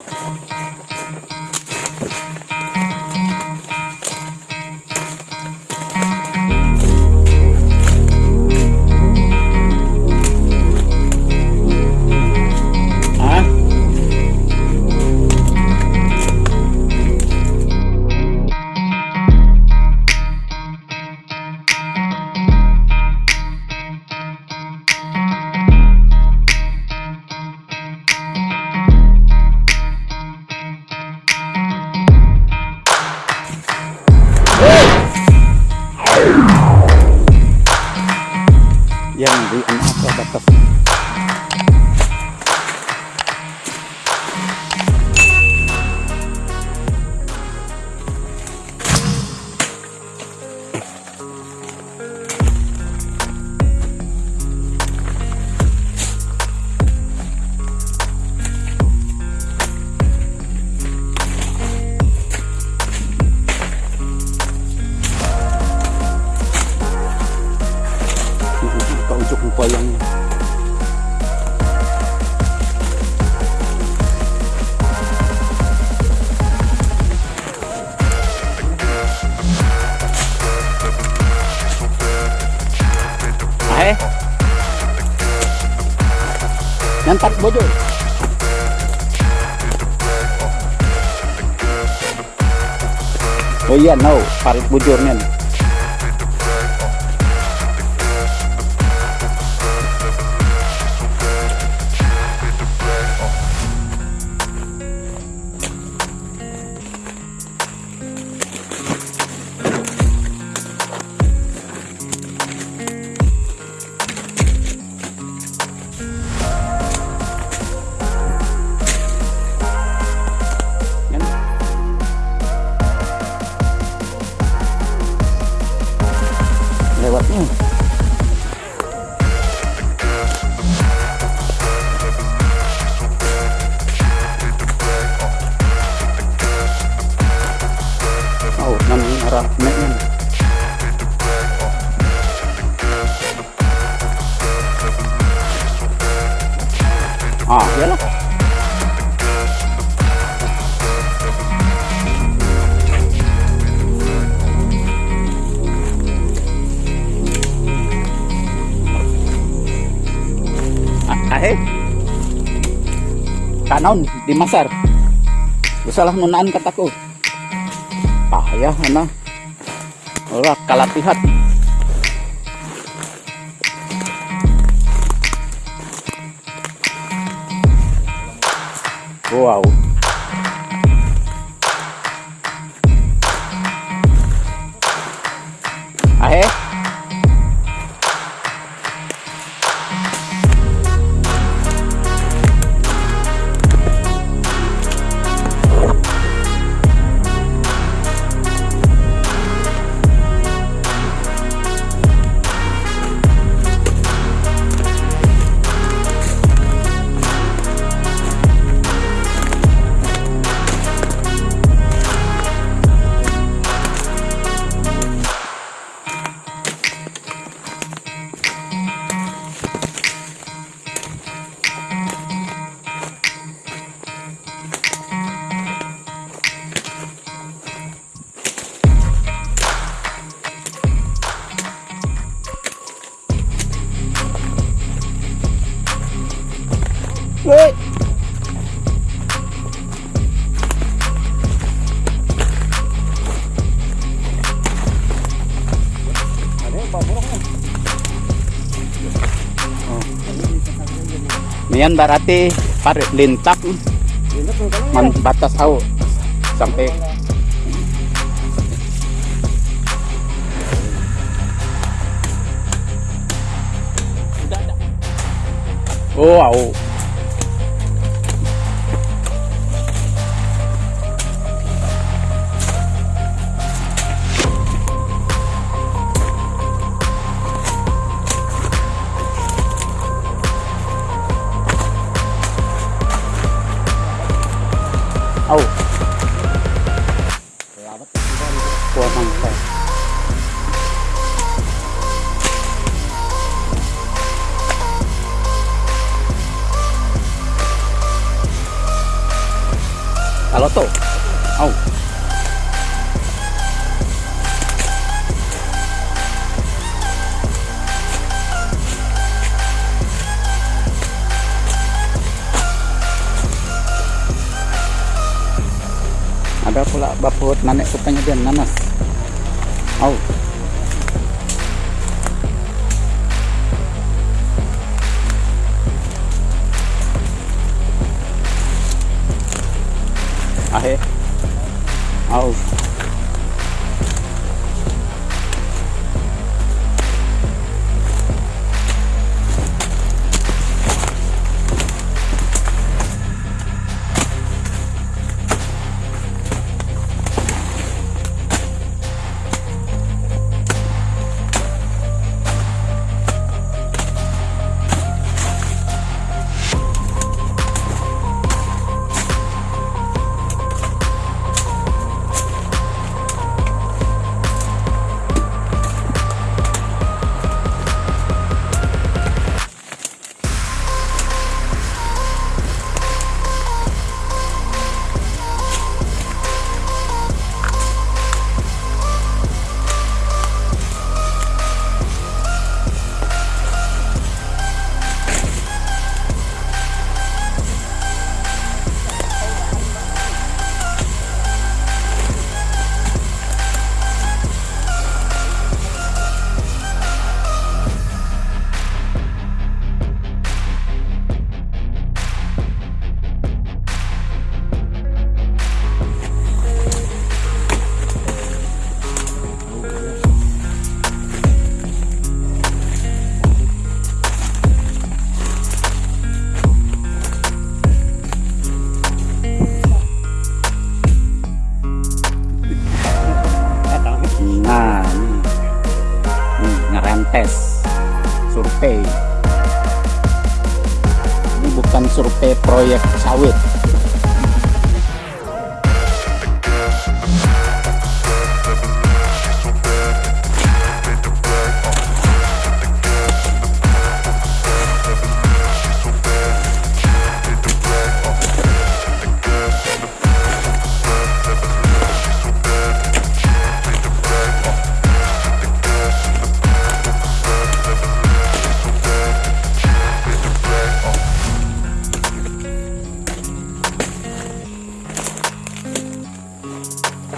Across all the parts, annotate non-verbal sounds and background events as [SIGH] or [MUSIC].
Música Koyangnya. Ahe. Nyantak bojo. Oh iya, no, parit bujurnya. nih. Kanaon di masar. Salah nunaan kataku payah ana. Ora kalatihan wow Nian berarti parit lintak man batas au sampai Oh. Kalau tuh. Ada pula baput nanek kupanya dia nanas. Oh. Ahe. Oh. Ngerentes survei. Ini bukan survei proyek sawit. Au.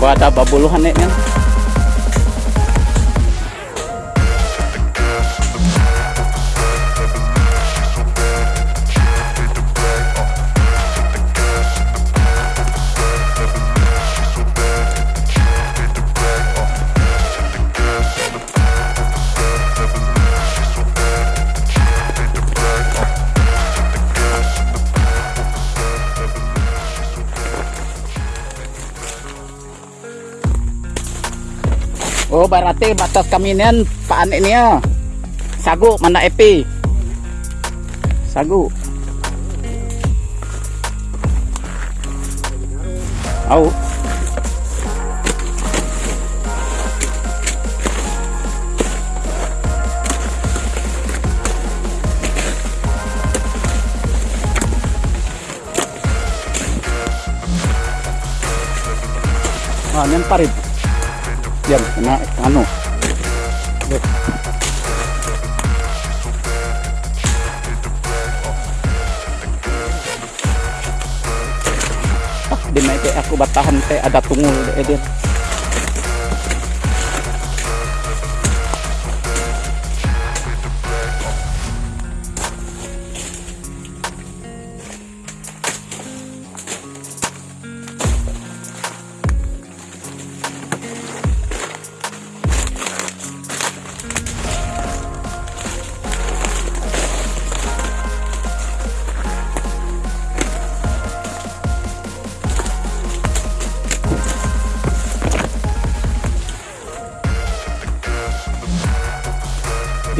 Gua ada babuluhan nih Oh berarti batas kaminian Pak Anik ini ya. Sagu mana epi? Sagu. Au. Ah, yang parit. Yan, na, ano. Look. Ah, di na ite ako batahan te ada tungul de edin.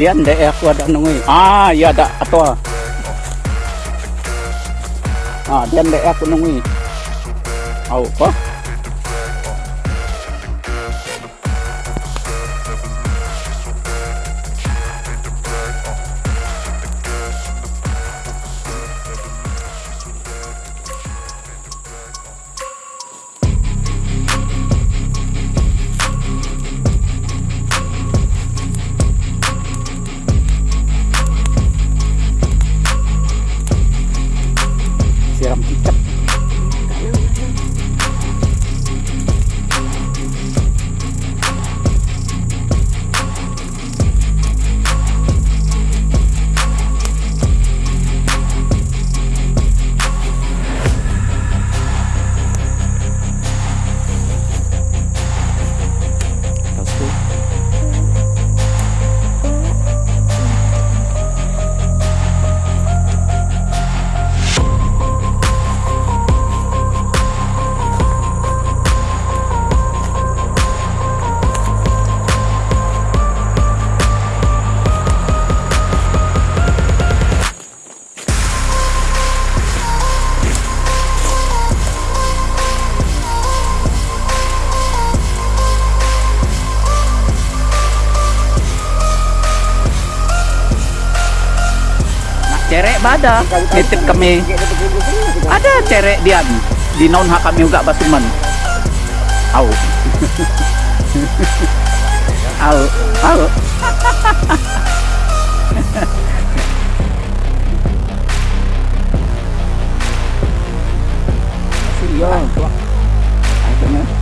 Diyan de aku ada nungui. Ah, iya ada atau ah diyan de nungui. Au, kok? bada. Nitip kami. Ada cerek dian di non hak kami juga basuman [LAUGHS] au. Au. Au. Yo, akhirnya